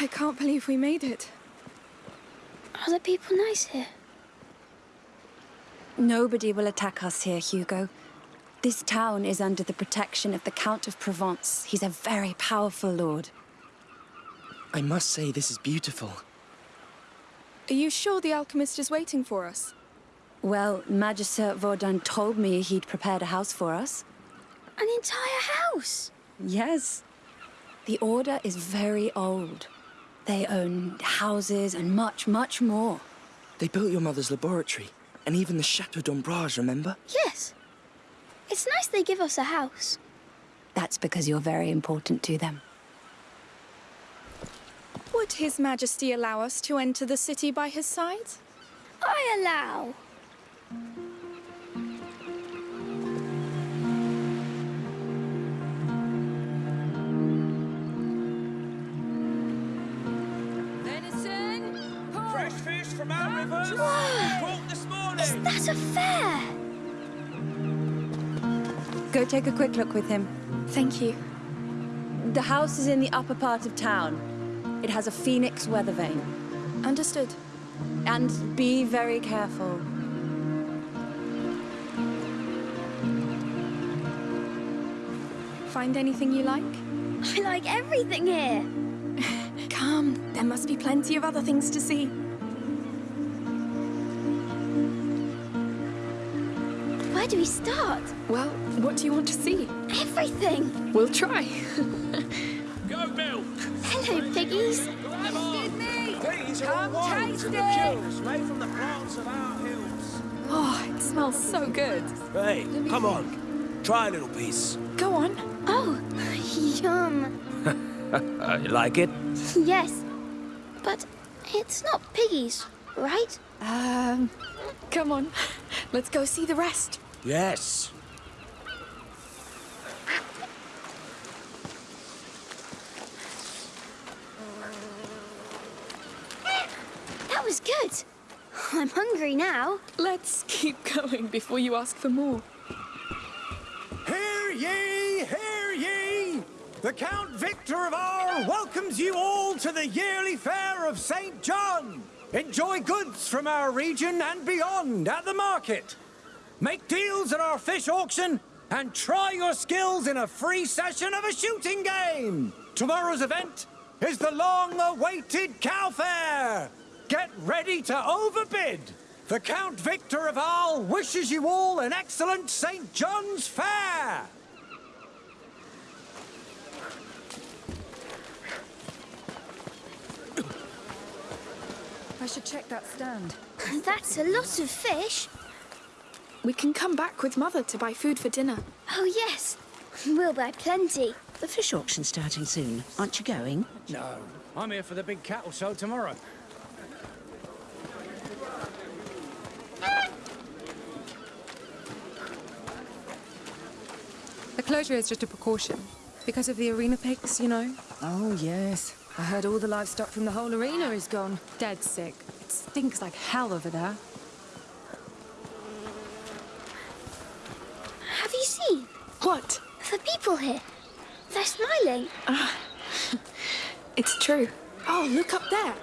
I can't believe we made it. Are the people nice here? Nobody will attack us here, Hugo. This town is under the protection of the Count of Provence. He's a very powerful lord. I must say this is beautiful. Are you sure the alchemist is waiting for us? Well, Magister Vaudin told me he'd prepared a house for us. An entire house? Yes. The Order is very old. They own houses and much, much more. They built your mother's laboratory, and even the Chateau d'Ombrage, remember? Yes. It's nice they give us a house. That's because you're very important to them. Would His Majesty allow us to enter the city by his side? I allow. Whoa! Caught! Is that a fair? Go take a quick look with him. Thank you. The house is in the upper part of town. It has a phoenix weather vane. Understood. And be very careful. Find anything you like? I like everything here. Come, there must be plenty of other things to see. We start? Well, what do you want to see? Everything. We'll try. Go milk! Hello, piggies. These are all wines and liqueurs made from the plants of our hills. Oh, it smells so good. Hey, come on. Try a little piece. Go on. Oh, yum. You like it? Yes. But it's not piggies, right? Um, come on. Let's go see the rest. Yes. That was good. I'm hungry now. Let's keep going before you ask for more. Hear ye, hear ye! The Count Victor of Arles welcomes you all to the yearly fair of St. John. Enjoy goods from our region and beyond at the market. Make deals at our fish auction and try your skills in a free session of a shooting game. Tomorrow's event is the long-awaited cow fair. Get ready to overbid. The Count Victor of Arles wishes you all an excellent St. John's Fair. I should check that stand. That's a lot of fish. We can come back with Mother to buy food for dinner. Oh, yes. We'll buy plenty. The fish auction's starting soon. Aren't you going? No, I'm here for the big cattle show tomorrow. The closure is just a precaution. Because of the arena pigs, you know? Oh, yes. I heard all the livestock from the whole arena is gone. Dead sick. It stinks like hell over there. Have you seen? What? The people here. They're smiling. Ah, it's true. Oh, look up there.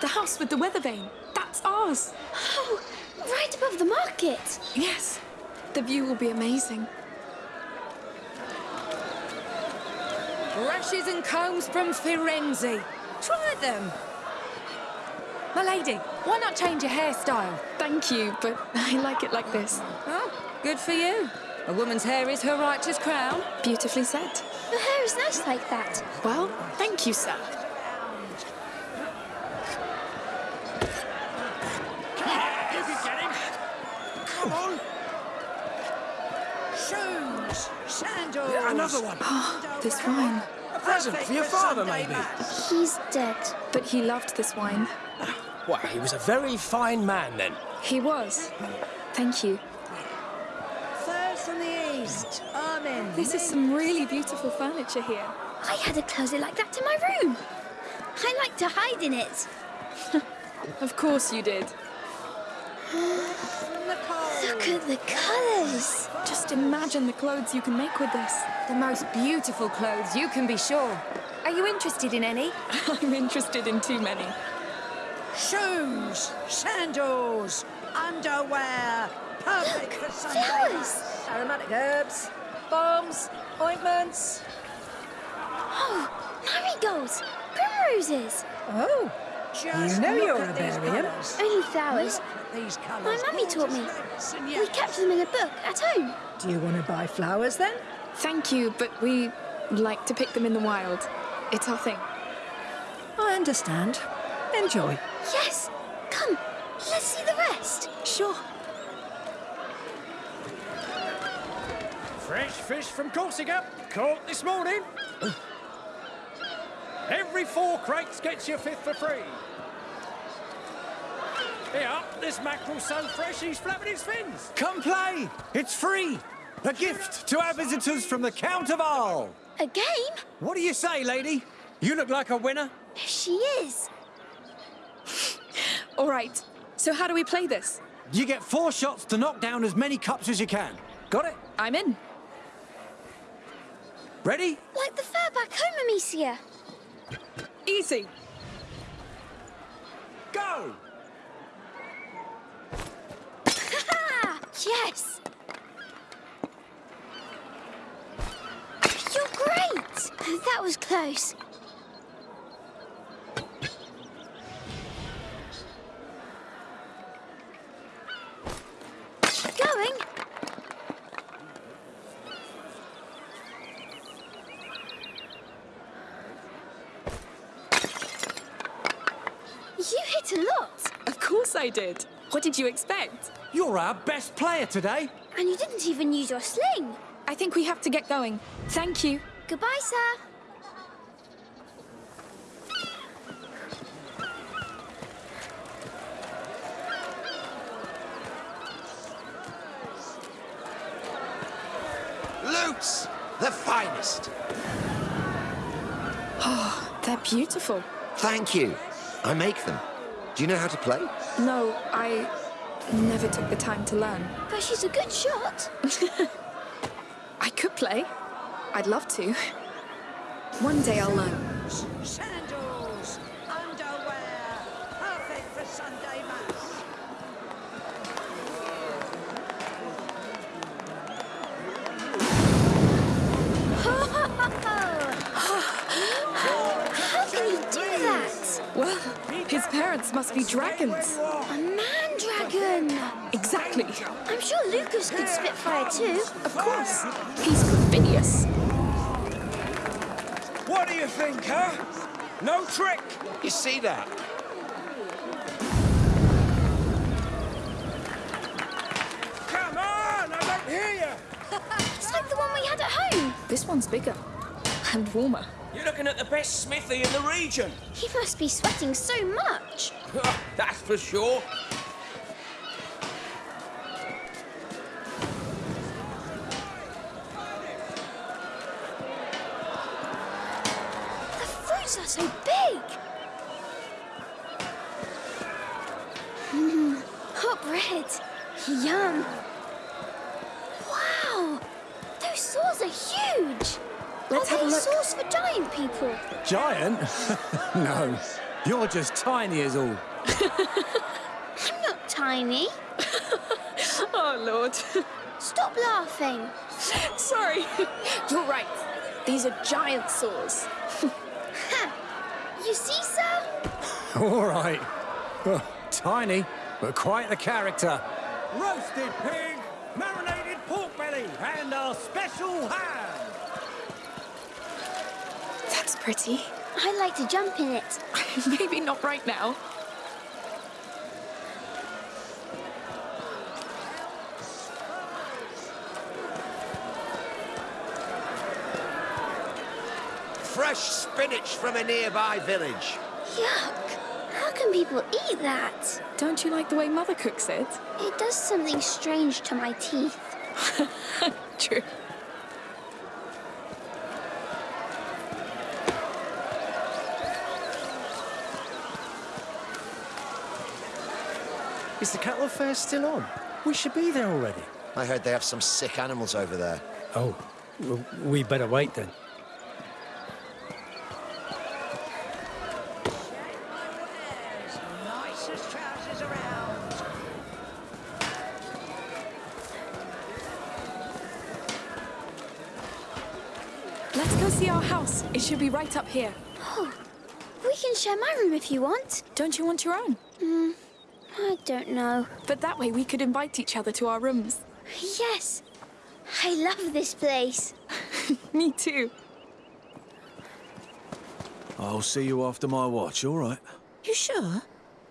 The house with the weather vane. That's ours. Oh, right above the market. Yes. The view will be amazing. Brushes and combs from Firenze. Try them. My lady, why not change your hairstyle? Thank you, but I like it like this. Oh, good for you. A woman's hair is her righteous crown. Beautifully said. Your hair is nice like that. Well, thank you, sir. You can get him! Come on! Shoes, sandals. Another one! Ah, this wine. A present for your father, maybe? He's dead. But he loved this wine. Well, he was a very fine man then. He was. Thank you. First from the east. Amen. This is some really beautiful furniture here. I had a closet like that in my room. I like to hide in it. Of course you did. Look at the colours. Just imagine the clothes you can make with this. The most beautiful clothes, you can be sure. Are you interested in any? I'm interested in too many. Shoes, sandals, underwear. Perfect for Sunday. Flowers! Aromatic herbs, balms, ointments. Oh, marigolds, primroses. Oh, just You know look you're at a these Barium. colours. Only flowers. These colours. My mummy taught me. Gorgeous reds and We kept them in a book at home. Do you want to buy flowers then? Thank you, but we like to pick them in the wild. It's our thing. I understand. Enjoy. Yes. Come, let's see the rest. Sure. Fresh fish from Corsica, caught this morning. Every four crates gets you a fifth for free. Here, this mackerel's so fresh he's flapping his fins. Come play. It's free. A gift to our visitors from the Count of Arles. A game? What do you say, lady? You look like a winner. She is. All right. So how do we play this? You get four shots to knock down as many cups as you can. Got it? I'm in. Ready? Like the fair back home, Amicia. Easy. Go! Yes. You're great. That was close. Going. You hit a lot. Of course I did. What did you expect? You're our best player today. And you didn't even use your sling. I think we have to get going. Thank you. Goodbye, sir. Lutes! The finest. Oh, they're beautiful. Thank you. I make them. Do you know how to play? No, I never took the time to learn. But she's a good shot. I could play. I'd love to. One day I'll learn. His must be dragons. A man dragon. Exactly. I'm sure Lucas could spit fire too. Of course. He's perfidious. What do you think, huh? No trick. You see that? Come on, I don't hear you. It's like the one we had at home. This one's bigger and warmer. You're looking at the best smithy in the region. He must be sweating so much. That's for sure. The fruits are so big. Mmm, hot bread. Yum. Wow, those saws are huge. Let's are have a look. saws for giant people? Giant? no. You're just tiny as all. I'm not tiny. Oh, Lord. Stop laughing. Sorry. You're right. These are giant saws. Ha! You see, sir? All right. Well, tiny, but quite the character. Roasted pig, marinated pork belly, and our special ham. That's pretty. I'd like to jump in it. Maybe not right now. Fresh spinach from a nearby village. Yuck. How can people eat that? Don't you like the way Mother cooks it? It does something strange to my teeth. True. Is the cattle fair still on? We should be there already. I heard they have some sick animals over there. Oh, well, we better wait then. Let's go see our house. It should be right up here. Oh, we can share my room if you want. Don't you want your own? Mm, I don't know. But that way we could invite each other to our rooms. Yes. I love this place. Me too. I'll see you after my watch, all right? You sure?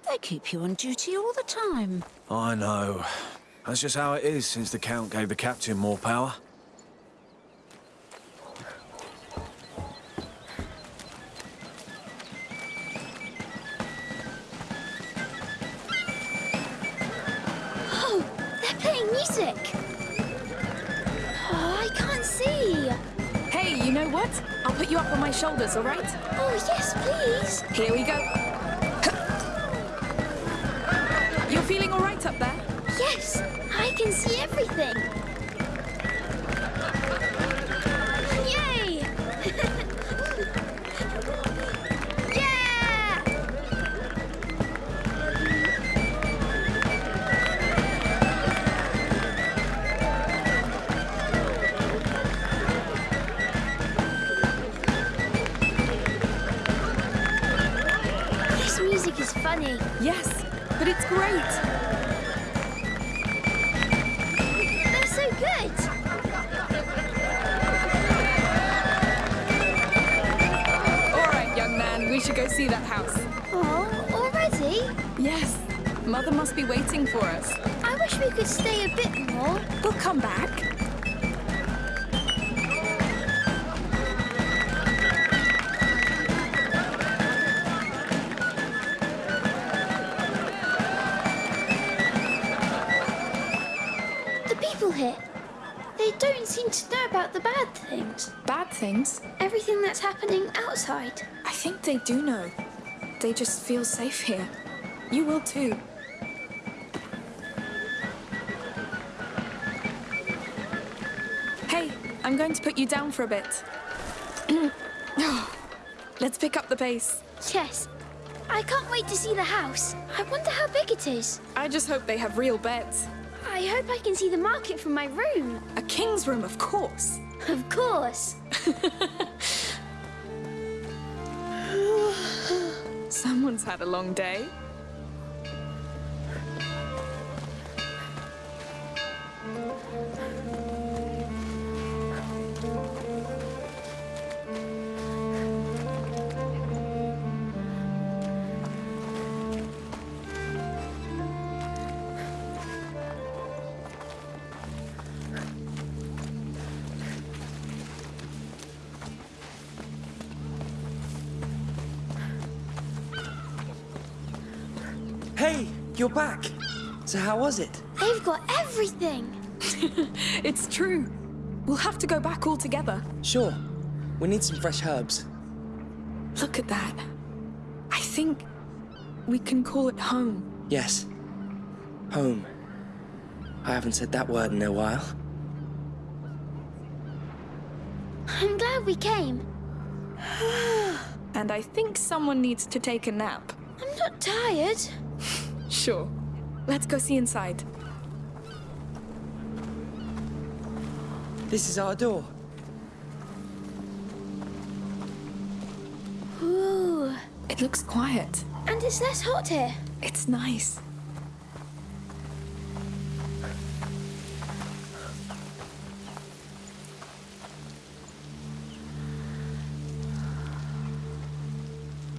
They keep you on duty all the time. I know. That's just how it is since the Count gave the Captain more power. Music. Oh, I can't see. Hey, you know what? I'll put you up on my shoulders, all right? Oh, yes, please. Here we go. You're feeling all right up there? Yes, I can see everything. But it's great. They're so good. All right, young man, we should go see that house. Oh, already? Yes, Mother must be waiting for us. I wish we could stay a bit more. We'll come back. Here, they don't seem to know about the bad things. Bad things? Everything that's happening outside. I think they do know. They just feel safe here. You will too. Hey, I'm going to put you down for a bit. Let's pick up the pace. Yes. I can't wait to see the house. I wonder how big it is. I just hope they have real beds. I hope I can see the market from my room. A king's room, of course. Of course. Someone's had a long day. You're back. So how was it? They've got everything. It's true. We'll have to go back all together. Sure. We need some fresh herbs. Look at that. I think we can call it home. Yes. Home. I haven't said that word in a while. I'm glad we came. And I think someone needs to take a nap. I'm not tired. Sure. Let's go see inside. This is our door. Ooh. It looks quiet. And it's less hot here. It's nice.